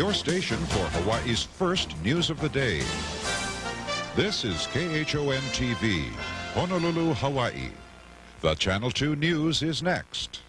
your station for Hawaii's first news of the day. This is KHON TV, Honolulu, Hawaii. The Channel 2 News is next.